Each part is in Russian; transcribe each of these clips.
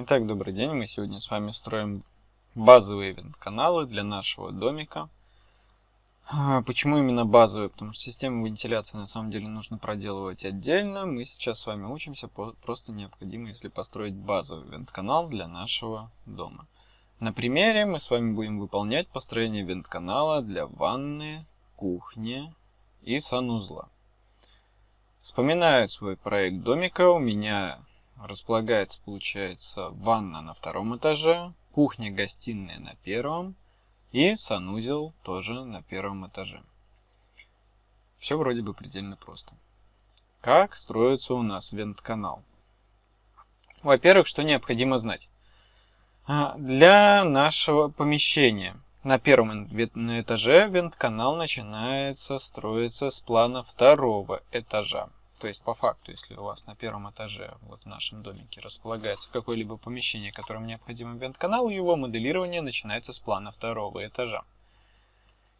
Итак, добрый день. Мы сегодня с вами строим базовые ивент-каналы для нашего домика. А, почему именно базовые? Потому что систему вентиляции на самом деле нужно проделывать отдельно. Мы сейчас с вами учимся, просто необходимо, если построить базовый ивент-канал для нашего дома. На примере мы с вами будем выполнять построение ивент-канала для ванны, кухни и санузла. Вспоминаю свой проект домика. У меня располагается, получается, ванна на втором этаже, кухня-гостиная на первом и санузел тоже на первом этаже. Все вроде бы предельно просто. Как строится у нас вент-канал? Во-первых, что необходимо знать? А, для нашего помещения на первом этаже вент-канал начинается строиться с плана второго этажа. То есть, по факту, если у вас на первом этаже, вот в нашем домике, располагается какое-либо помещение, которым необходим вент-канал, его моделирование начинается с плана второго этажа.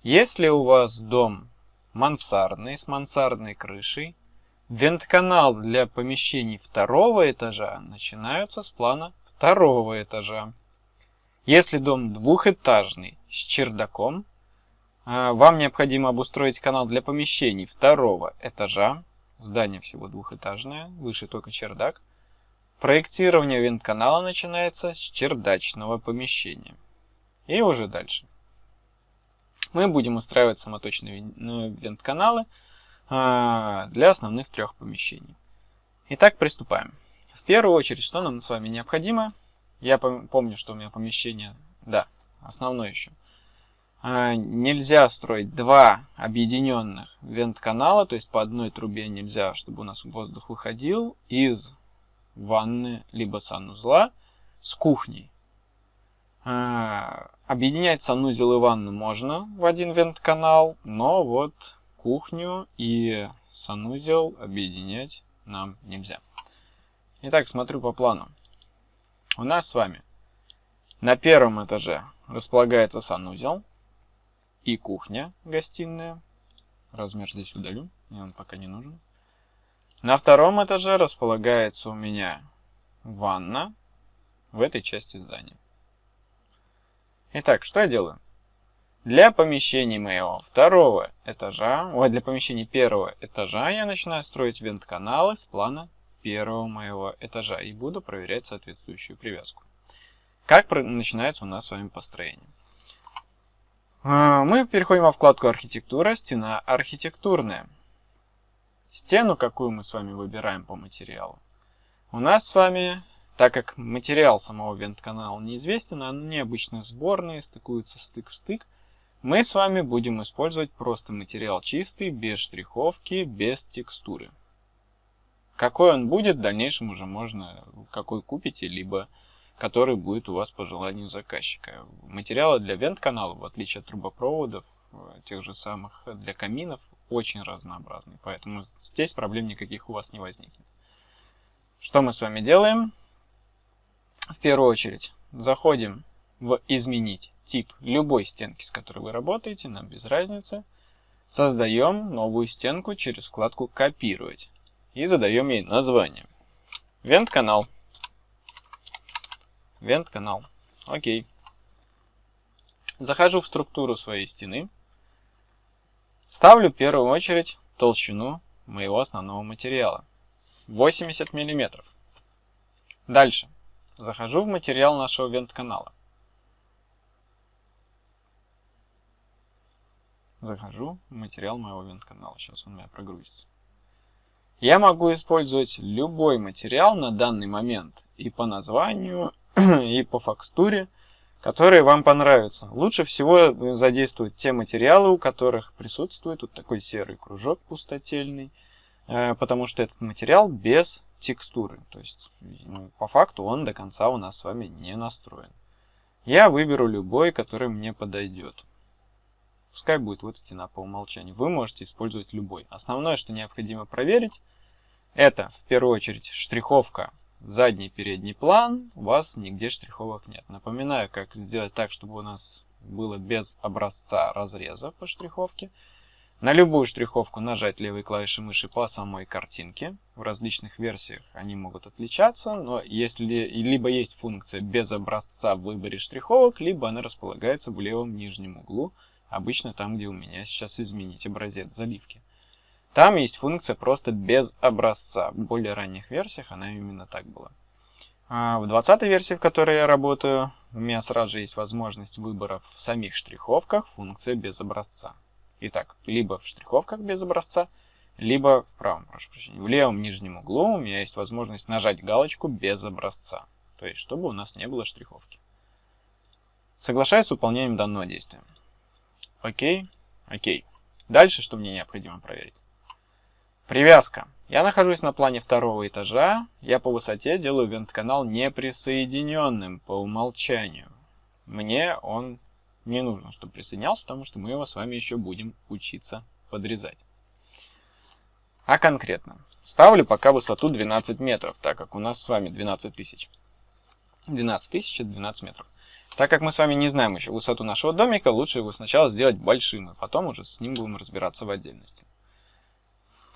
Если у вас дом мансардный, с мансардной крышей, вент-канал для помещений второго этажа начинаются с плана второго этажа. Если дом двухэтажный с чердаком, а, вам необходимо обустроить канал для помещений второго этажа, Здание всего двухэтажное, выше только чердак. Проектирование вент-канала начинается с чердачного помещения. И уже дальше. Мы будем устраивать самоточные ну, вент-каналы а, для основных трех помещений. Итак, приступаем. В первую очередь, что нам с вами необходимо? Я помню, что у меня помещение, да, основное еще – нельзя строить два объединенных вент-канала, то есть по одной трубе нельзя, чтобы у нас воздух выходил из ванны либо санузла с кухней. А, объединять санузел и ванну можно в один вент-канал, но вот кухню и санузел объединять нам нельзя. Итак, смотрю по плану. У нас с вами на первом этаже располагается санузел и кухня, гостиная. Размер здесь удалю, мне он пока не нужен. На втором этаже располагается у меня ванна в этой части здания. Итак, что я делаю? Для помещений моего второго этажа, ой, для помещений первого этажа я начинаю строить вент-каналы с плана первого моего этажа и буду проверять соответствующую привязку. Как начинается у нас с вами построение? А, мы переходим во вкладку «Архитектура», «Стена архитектурная». Стену, какую мы с вами выбираем по материалу. У нас с вами, так как материал самого вент-канала неизвестен, они обычно сборные, стыкуются стык в стык, мы с вами будем использовать просто материал чистый, без штриховки, без текстуры. Какой он будет, в дальнейшем уже можно, какой купите, либо который будет у вас по желанию заказчика. Материалы для вент-канала, в отличие от трубопроводов, э, тех же самых для каминов, очень разнообразны. Поэтому здесь проблем никаких у вас не возникнет. Что мы с вами делаем? В первую очередь заходим в «Изменить тип» любой стенки, с которой вы работаете, нам без разницы. Создаем новую стенку через вкладку «Копировать» и задаем ей название. Вент-канал. Вент-канал. Окей. Захожу в структуру своей стены. Ставлю в первую очередь толщину моего основного материала. 80 мм. Дальше. Захожу в материал нашего вент-канала. Захожу в материал моего вент-канала. Сейчас он у меня прогрузится. Я могу использовать любой материал на данный момент и по названию, и по фактуре, которые вам понравятся. Лучше всего задействовать те материалы, у которых присутствует вот такой серый кружок пустотельный, э, потому что этот материал без текстуры. То есть ну, по факту он до конца у нас с вами не настроен. Я выберу любой, который мне подойдет. Пускай будет вот стена по умолчанию. Вы можете использовать любой. Основное, что необходимо проверить, это в первую очередь штриховка задний передний план, у вас нигде штриховок нет. Напоминаю, как сделать так, чтобы у нас было без образца разреза по штриховке. На любую штриховку нажать левой клавишей мыши по самой картинке. В различных версиях они могут отличаться, но если либо есть функция без образца в выборе штриховок, либо она располагается в левом нижнем углу, обычно там, где у меня сейчас изменить образец заливки. Там есть функция просто без образца. В более ранних версиях она именно так была. А в 20 версии, в которой я работаю, у меня сразу же есть возможность выбора в самих штриховках функция без образца. Итак, либо в штриховках без образца, либо в правом, прошу прощения, в левом нижнем углу у меня есть возможность нажать галочку без образца. То есть, чтобы у нас не было штриховки. Соглашаюсь с выполнением данного действия. Окей, окей. Дальше, что мне необходимо проверить? Привязка. Я нахожусь на плане второго этажа. Я по высоте делаю вент-канал неприсоединенным по умолчанию. Мне он не нужно, чтобы присоединялся, потому что мы его с вами еще будем учиться подрезать. А конкретно, ставлю пока высоту 12 метров, так как у нас с вами 12 тысяч. 12 тысяч это 12 метров. Так как мы с вами не знаем еще высоту нашего домика, лучше его сначала сделать большим, и потом уже с ним будем разбираться в отдельности.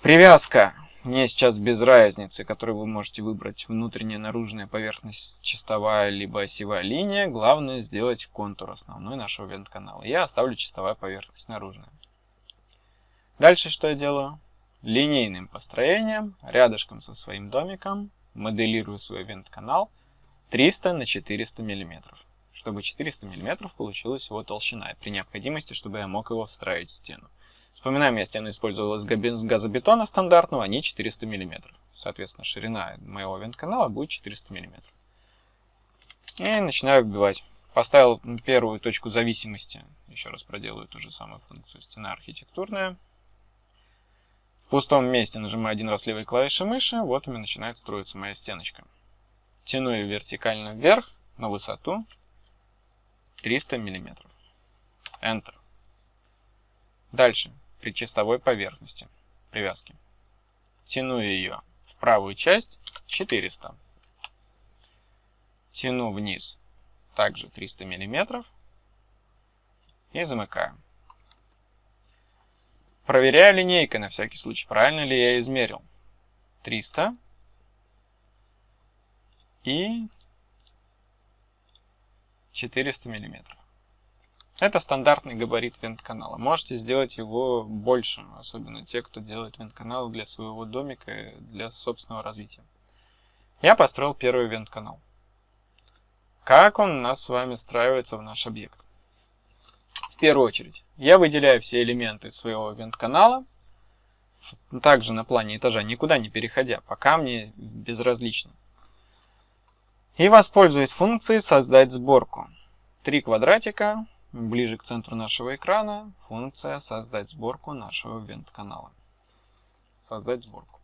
Привязка. Мне сейчас без разницы, которую вы можете выбрать внутренняя наружная поверхность чистовая либо осевая линия. Главное сделать контур основной нашего вент-канала. Я оставлю чистовая поверхность наружная. Дальше что я делаю? Линейным построением, рядышком со своим домиком, моделирую свой вент-канал 300 на 400 миллиметров, чтобы 400 миллиметров получилась его толщина, при необходимости, чтобы я мог его встроить в стену. Вспоминаем, я стену использовал из газобетона стандартного, они 400 мм. Соответственно, ширина моего вент-канала будет 400 мм. И начинаю вбивать. Поставил первую точку зависимости. Еще раз проделаю ту же самую функцию. Стена архитектурная. В пустом месте нажимаю один раз левой клавишей мыши. Вот у меня начинает строиться моя стеночка. Тяну ее вертикально вверх на высоту 300 мм. Enter. Дальше при чистовой поверхности привязки. Тяну ее в правую часть 400. Тяну вниз также 300 мм и замыкаю. Проверяю линейкой на всякий случай, правильно ли я измерил. 300 и 400 миллиметров. Это стандартный габарит вент-канала. Можете сделать его больше, особенно те, кто делает вент-канал для своего домика, для собственного развития. Я построил первый вент-канал. Как он у нас с вами встраивается в наш объект? В первую очередь, я выделяю все элементы своего вент-канала, также на плане этажа, никуда не переходя, пока мне безразлично. И воспользуюсь функцией «Создать сборку». Три квадратика, Ближе к центру нашего экрана функция «Создать сборку нашего вент-канала». Создать сборку.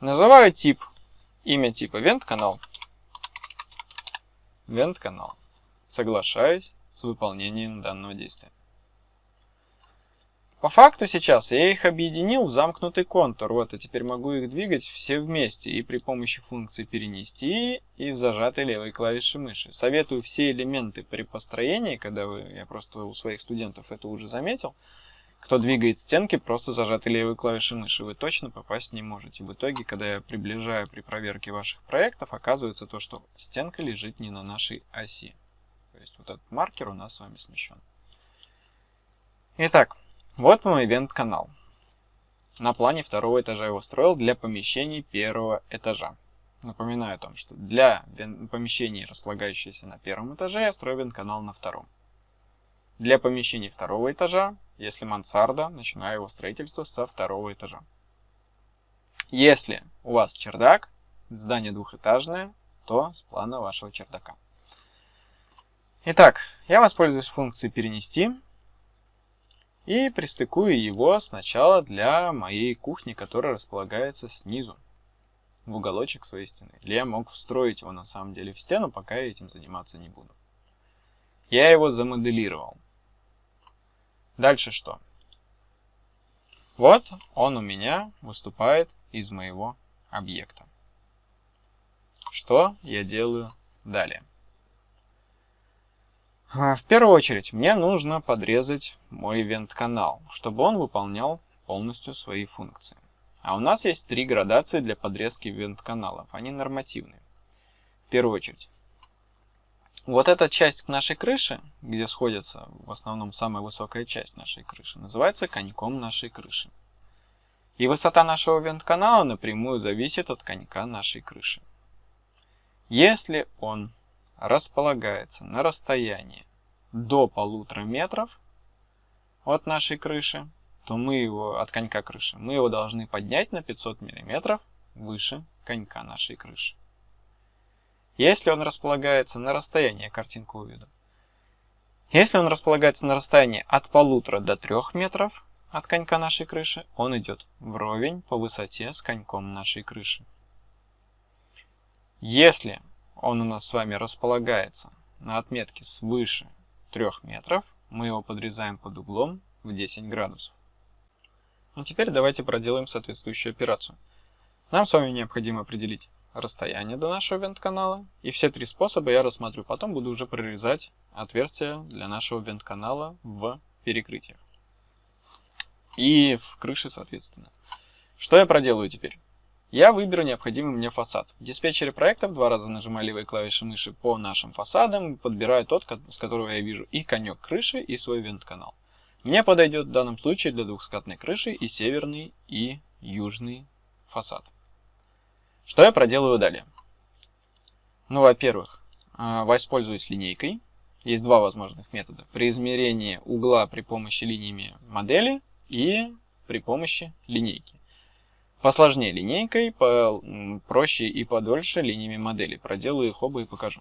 Называю тип, имя типа вент-канал. Вент-канал. Соглашаюсь с выполнением данного действия. По факту сейчас я их объединил в замкнутый контур. Вот, и теперь могу их двигать все вместе и при помощи функции перенести и зажатой левой клавиши мыши. Советую все элементы при построении, когда вы, я просто у своих студентов это уже заметил, кто двигает стенки просто зажатой левой клавишей мыши, вы точно попасть не можете. В итоге, когда я приближаю при проверке ваших проектов, оказывается то, что стенка лежит не на нашей оси. То есть вот этот маркер у нас с вами смещен. Итак, вот мой ивент-канал. На плане второго этажа его строил для помещений первого этажа. Напоминаю о том, что для помещений, располагающихся на первом этаже, я строю ивент-канал на втором. Для помещений второго этажа, если мансарда, начинаю его строительство со второго этажа. Если у вас чердак, здание двухэтажное, то с плана вашего чердака. Итак, я воспользуюсь функцией «Перенести» и пристыкую его сначала для моей кухни, которая располагается снизу, в уголочек своей стены. Или я мог встроить его на самом деле в стену, пока я этим заниматься не буду. Я его замоделировал. Дальше что? Вот он у меня выступает из моего объекта. Что я делаю далее? А, в первую очередь мне нужно подрезать мой ивент-канал, чтобы он выполнял полностью свои функции. А у нас есть три градации для подрезки ивент-каналов. Они нормативные. В первую очередь. Вот эта часть нашей крыши, где сходится в основном самая высокая часть нашей крыши, называется коньком нашей крыши. И высота нашего вент-канала напрямую зависит от конька нашей крыши. Если он располагается на расстоянии до полутора метров от нашей крыши, то мы его, от конька крыши, мы его должны поднять на 500 мм выше конька нашей крыши. Если он располагается на расстоянии, я картинку уведу. Если он располагается на расстоянии от полутора до трех метров от конька нашей крыши, он идет вровень по высоте с коньком нашей крыши. Если он у нас с вами располагается на отметке свыше 3 метров, мы его подрезаем под углом в 10 градусов. А теперь давайте проделаем соответствующую операцию. Нам с вами необходимо определить расстояние до нашего вент-канала, и все три способа я рассмотрю. Потом буду уже прорезать отверстия для нашего вент-канала в перекрытиях. И в крыше, соответственно. Что я проделаю теперь? Я выберу необходимый мне фасад. В диспетчере проектов два раза нажимаю левой клавишей мыши по нашим фасадам, подбираю тот, с которого я вижу и конек крыши, и свой вент-канал. Мне подойдет в данном случае для двухскатной крыши и северный, и южный фасад. Что я проделаю далее? Ну, во-первых, а, воспользуюсь линейкой. Есть два возможных метода. При измерении угла при помощи линиями модели и при помощи линейки. Посложнее линейкой, проще и подольше линиями модели. Проделаю их оба и покажу.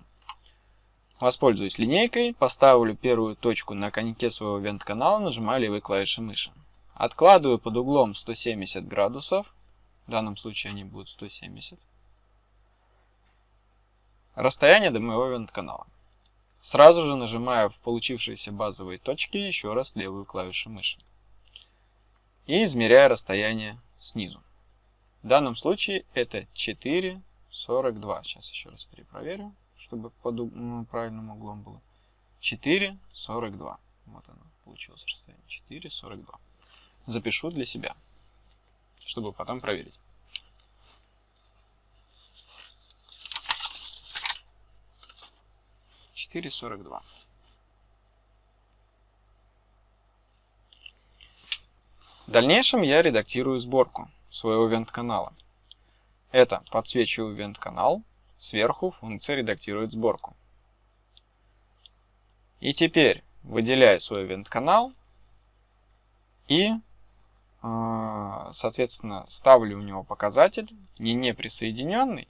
Воспользуюсь линейкой, поставлю первую точку на коньке своего вент-канала, нажимаю левой клавишей мыши. Откладываю под углом 170 градусов, в данном случае они будут 170. Расстояние до моего вент-канала. Сразу же нажимаю в получившиеся базовые точки еще раз левую клавишу мыши. И измеряю расстояние снизу. В данном случае это 4,42. Сейчас еще раз перепроверю, чтобы под ну, правильным углом было. 4,42. Вот оно, получилось расстояние. 4,42. Запишу для себя, чтобы потом проверить. Четыре сорок два. В дальнейшем я редактирую сборку своего вент-канала. Это подсвечиваю вент-канал, сверху функция редактирует сборку. И теперь выделяю свой вент-канал и, а, соответственно, ставлю у него показатель не неприсоединенный,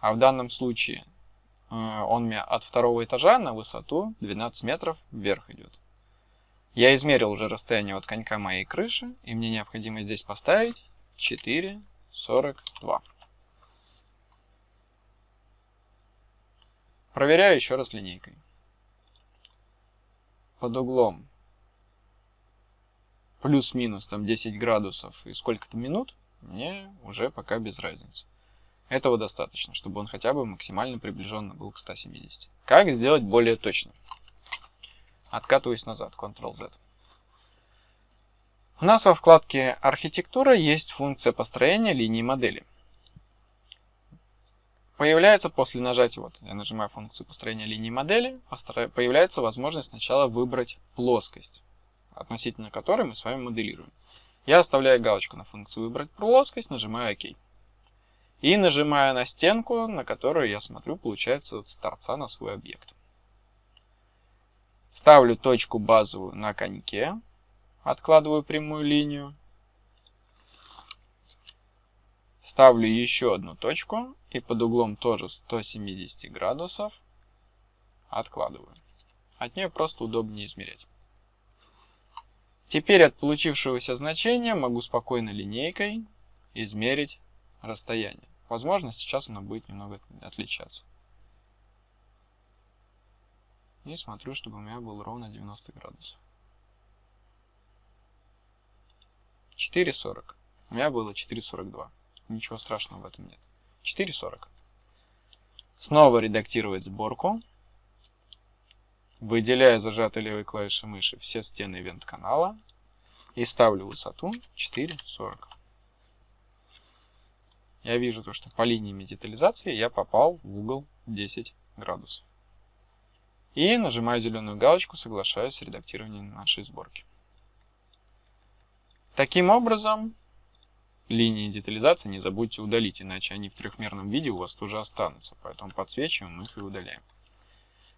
а в данном случае а, он у меня от второго этажа на высоту 12 метров вверх идет. Я измерил уже расстояние от конька моей крыши, и мне необходимо здесь поставить 4, 42. Проверяю еще раз линейкой. Под углом плюс-минус там 10 градусов и сколько-то минут, мне уже пока без разницы. Этого достаточно, чтобы он хотя бы максимально приближенно был к 170. Как сделать более точно? Откатываюсь назад, Ctrl-Z. У нас во вкладке «Архитектура» есть функция построения линии модели. Появляется после нажатия, вот я нажимаю функцию построения линии модели, появляется возможность сначала выбрать плоскость, относительно которой мы с вами моделируем. Я оставляю галочку на функцию «Выбрать плоскость», нажимаю «Ок». И нажимаю на стенку, на которую я смотрю, получается, с торца на свой объект. Ставлю точку базовую на коньке, откладываю прямую линию. Ставлю еще одну точку и под углом тоже 170 градусов откладываю. От нее просто удобнее измерять. Теперь от получившегося значения могу спокойно линейкой измерить расстояние. Возможно, сейчас оно будет немного отличаться. И смотрю, чтобы у меня было ровно 90 градусов. 4.40. У меня было 4.42. Ничего страшного в этом нет. 4.40. Снова редактировать сборку. выделяю зажатой левой клавишей мыши все стены вент-канала и ставлю высоту 4,40. Я вижу то, что по линии детализации я попал в угол 10 градусов. И нажимаю зеленую галочку, соглашаюсь с редактированием нашей сборки. Таким образом, линии детализации не забудьте удалить, иначе они в трехмерном виде у вас тоже останутся. Поэтому подсвечиваем их и удаляем.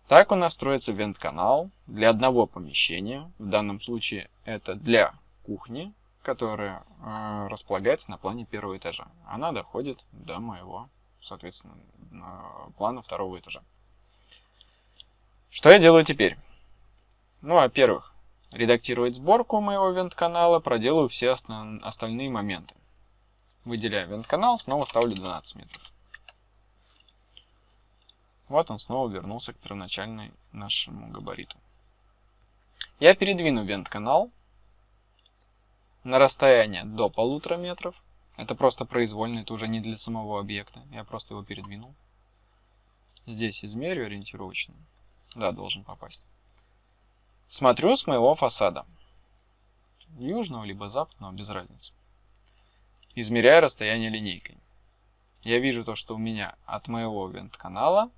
Так у нас строится вент-канал для одного помещения. В данном случае это для кухни, которая э, располагается на плане первого этажа. Она доходит до моего, соответственно, плана второго этажа. Что я делаю теперь? Ну, во-первых, редактировать сборку моего вент-канала, проделаю все остальные моменты. Выделяю вент-канал, снова ставлю 12 метров. Вот он снова вернулся к первоначальной нашему габариту. Я передвину вент-канал на расстояние до полутора метров. Это просто произвольно, это уже не для самого объекта. Я просто его передвинул. Здесь измерю ориентировочно. Да, должен попасть. Смотрю с моего фасада. Южного либо западного, без разницы. Измеряю расстояние линейкой. Я вижу то, что у меня от моего вент-канала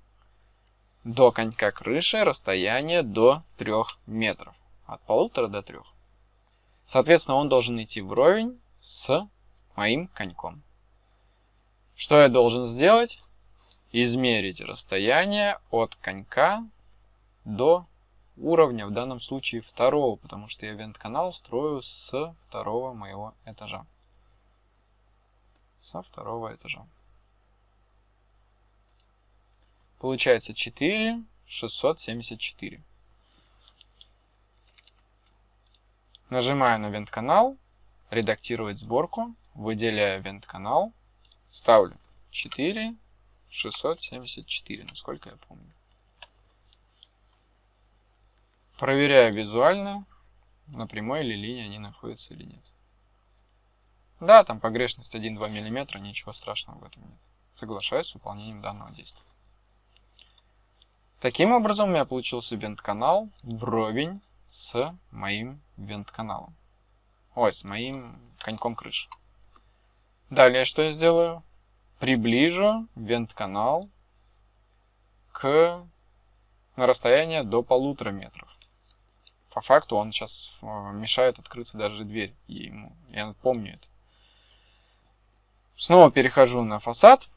до конька крыши расстояние до 3 метров. От полутора до 3. Соответственно, он должен идти вровень с моим коньком. Что я должен сделать? Измерить расстояние от конька до уровня, в данном случае второго, потому что я вент-канал строю с второго моего этажа. Со второго этажа. Получается 4 674. Нажимаю на вент-канал, редактировать сборку, выделяю вент-канал, ставлю 4 674, насколько я помню. Проверяю визуально, на прямой или линии они находятся или нет. Да, там погрешность 1-2 мм, ничего страшного в этом нет. Соглашаюсь с выполнением данного действия. Таким образом у меня получился вент-канал вровень с моим вент-каналом. Ой, с моим коньком крыши. Далее что я сделаю? Приближу вент-канал к на расстояние до полутора метров. По факту он сейчас э, мешает открыться даже дверь ему. Я помню это. Снова перехожу на фасад.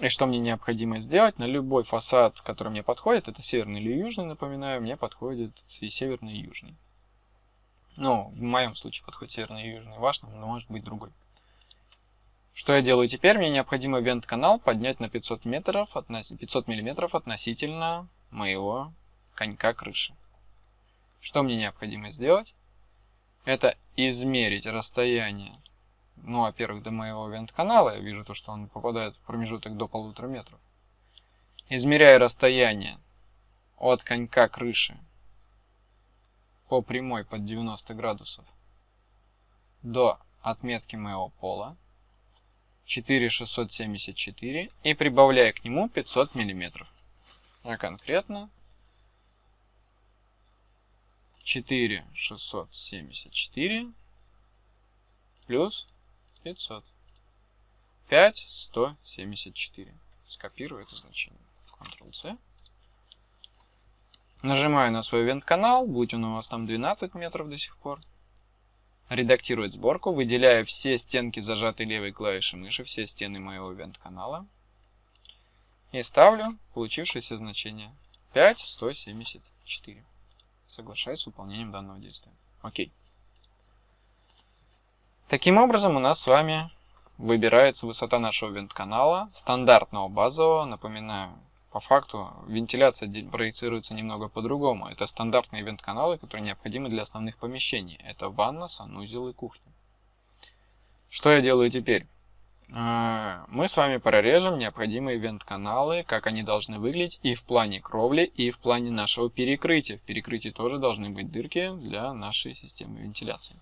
И что мне необходимо сделать? На любой фасад, который мне подходит, это северный или южный, напоминаю, мне подходит и северный, и южный. Ну, в моем случае подходит северный и южный, ваш, но может быть другой. Что я делаю теперь? Мне необходимо вент-канал поднять на 500, метров, 500 миллиметров относительно моего конька крыши. Что мне необходимо сделать? Это измерить расстояние, ну, во-первых, до моего вент-канала. Я вижу то, что он попадает в промежуток до полутора метров. Измеряю расстояние от конька крыши по прямой под 90 градусов до отметки моего пола 4674 и прибавляю к нему 500 миллиметров. А конкретно 4 674 плюс 500. 5 174. Скопирую это значение. Ctrl-C. Нажимаю на свой вент-канал, будь он у вас там 12 метров до сих пор. Редактировать сборку, выделяю все стенки зажатой левой клавиши мыши, все стены моего вент-канала. И ставлю получившееся значение 5 174. Соглашаюсь с выполнением данного действия. Окей. Таким образом, у нас с вами выбирается высота нашего вент-канала, стандартного базового. Напоминаю, по факту вентиляция проецируется немного по-другому. Это стандартные вент-каналы, которые необходимы для основных помещений. Это ванна, санузел и кухня. Что я делаю теперь? А, мы с вами прорежем необходимые вент-каналы, как они должны выглядеть и в плане кровли, и в плане нашего перекрытия. В перекрытии тоже должны быть дырки для нашей системы вентиляции.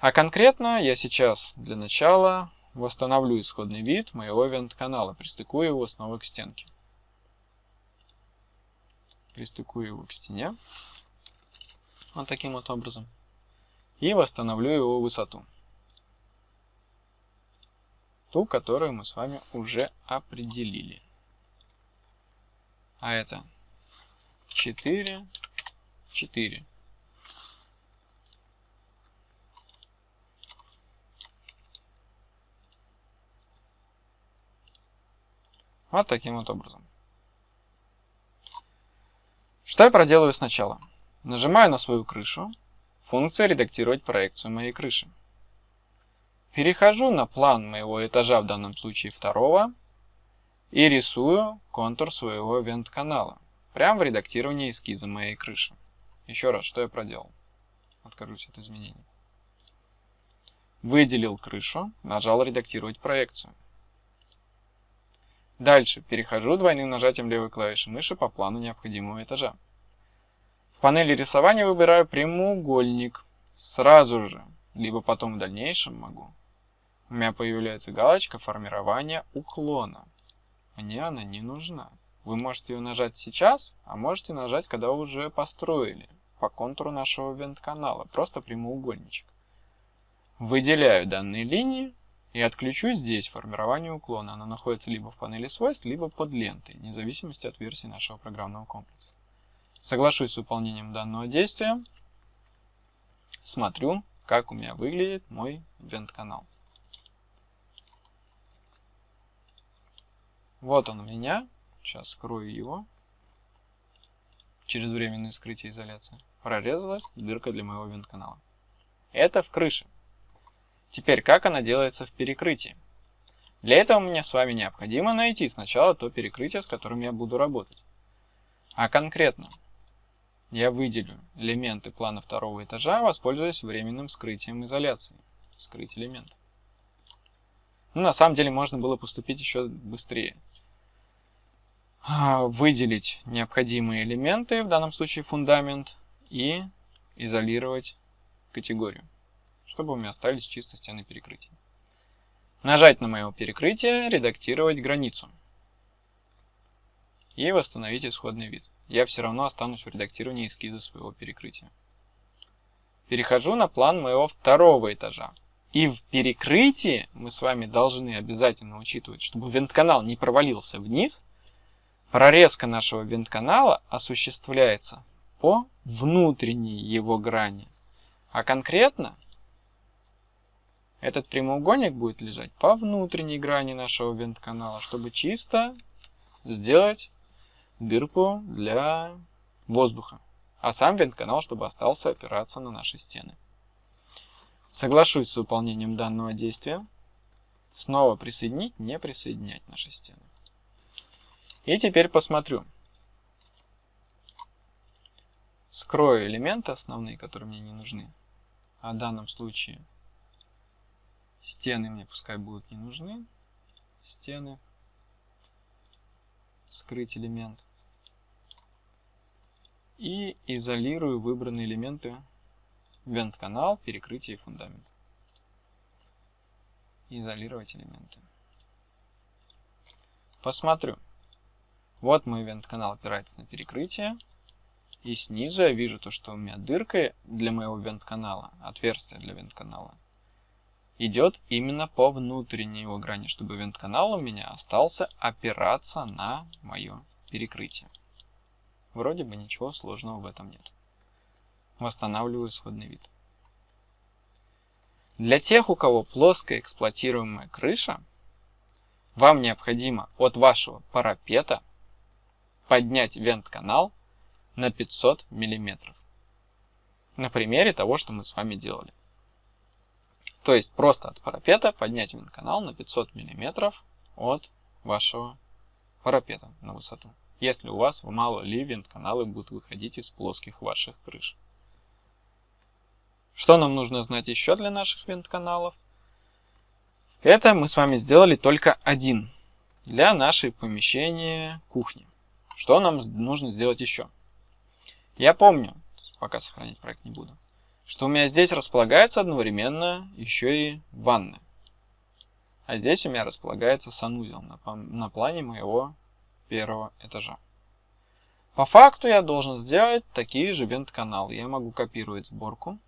А конкретно я сейчас для начала восстановлю исходный вид моего вент-канала, пристыкую его снова к стенке. Пристыкую его к стене. Вот таким вот образом. И восстановлю его высоту. Ту, которую мы с вами уже определили. А это 4, 4. Вот таким вот образом. Что я проделаю сначала? Нажимаю на свою крышу. Функция «Редактировать проекцию моей крыши». Перехожу на план моего этажа, в данном случае второго, и рисую контур своего вент-канала. Прямо в редактировании эскиза моей крыши. Еще раз, что я проделал? Откажусь от изменений. Выделил крышу, нажал «Редактировать проекцию». Дальше перехожу двойным нажатием левой клавиши мыши по плану необходимого этажа. В панели рисования выбираю прямоугольник. Сразу же, либо потом в дальнейшем могу. У меня появляется галочка формирования уклона. Мне она не нужна. Вы можете ее нажать сейчас, а можете нажать, когда уже построили по контуру нашего вент-канала. Просто прямоугольничек. Выделяю данные линии и отключу здесь формирование уклона. Оно находится либо в панели свойств, либо под лентой, вне зависимости от версии нашего программного комплекса. Соглашусь с выполнением данного действия. Смотрю, как у меня выглядит мой вент-канал. Вот он у меня. Сейчас скрою его. Через временное скрытие изоляции. Прорезалась дырка для моего вент-канала. Это в крыше. Теперь, как она делается в перекрытии? Для этого мне с вами необходимо найти сначала то перекрытие, с которым я буду работать. А конкретно, я выделю элементы плана второго этажа, воспользуясь временным скрытием изоляции. Скрыть элемент. Ну, на самом деле можно было поступить еще быстрее. А, выделить необходимые элементы, в данном случае фундамент, и изолировать категорию чтобы у меня остались чисто стены перекрытия. Нажать на мое перекрытие, редактировать границу. И восстановить исходный вид. Я все равно останусь в редактировании эскиза своего перекрытия. Перехожу на план моего второго этажа. И в перекрытии мы с вами должны обязательно учитывать, чтобы вент-канал не провалился вниз, прорезка нашего вент-канала осуществляется по внутренней его грани. А конкретно этот прямоугольник будет лежать по внутренней грани нашего вент-канала, чтобы чисто сделать дырку для воздуха. А сам вент-канал, чтобы остался опираться на наши стены. Соглашусь с выполнением данного действия. Снова присоединить, не присоединять наши стены. И теперь посмотрю. Скрою элементы основные, которые мне не нужны. А в данном случае Стены мне пускай будут не нужны. Стены. Скрыть элемент. И изолирую выбранные элементы вент-канал, перекрытие и фундамент. Изолировать элементы. Посмотрю. Вот мой вент-канал опирается на перекрытие. И снизу я вижу то, что у меня дырка для моего вент-канала, отверстие для вент-канала, идет именно по внутренней его грани, чтобы вент-канал у меня остался опираться на мое перекрытие. Вроде бы ничего сложного в этом нет. Восстанавливаю исходный вид. Для тех, у кого плоская эксплуатируемая крыша, вам необходимо от вашего парапета поднять вент-канал на 500 мм. На примере того, что мы с вами делали. То есть просто от парапета поднять винт-канал на 500 мм от вашего парапета на высоту. Если у вас мало ли винт-каналы будут выходить из плоских ваших крыш. Что нам нужно знать еще для наших винт-каналов? Это мы с вами сделали только один для нашей помещения кухни. Что нам нужно сделать еще? Я помню, пока сохранить проект не буду, что у меня здесь располагается одновременно еще и ванна. А здесь у меня располагается санузел на, на плане моего первого этажа. По факту я должен сделать такие же вент-каналы. Я могу копировать сборку.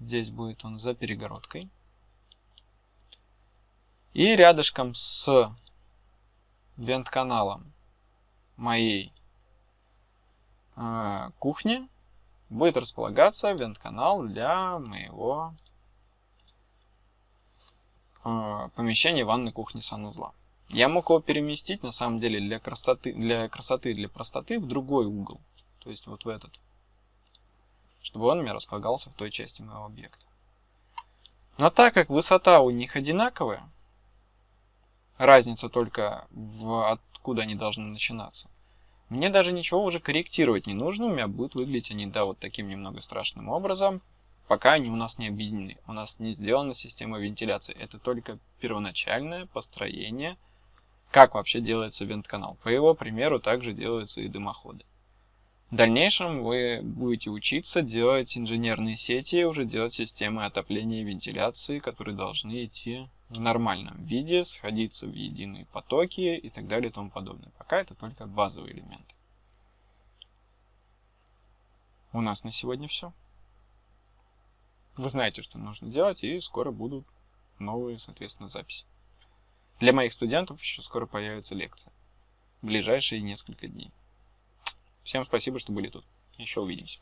Здесь будет он за перегородкой. И рядышком с вент-каналом моей э, кухни будет располагаться вент-канал для моего э, помещения ванной кухни санузла. Я мог его переместить, на самом деле, для красоты, для красоты, для простоты в другой угол. То есть вот в этот. Чтобы он у меня располагался в той части моего объекта. Но так как высота у них одинаковая, разница только в откуда они должны начинаться, мне даже ничего уже корректировать не нужно, у меня будут выглядеть они, да, вот таким немного страшным образом, пока они у нас не объединены. У нас не сделана система вентиляции. Это только первоначальное построение как вообще делается вент-канал. По его примеру также делаются и дымоходы. В дальнейшем вы будете учиться делать инженерные сети, уже делать системы отопления и вентиляции, которые должны идти в нормальном виде, сходиться в единые потоки и так далее и тому подобное. Пока это только базовые элементы. У нас на сегодня все. Вы знаете, что нужно делать, и скоро будут новые, соответственно, записи. Для моих студентов еще скоро появится лекция. В ближайшие несколько дней. Всем спасибо, что были тут. Еще увидимся.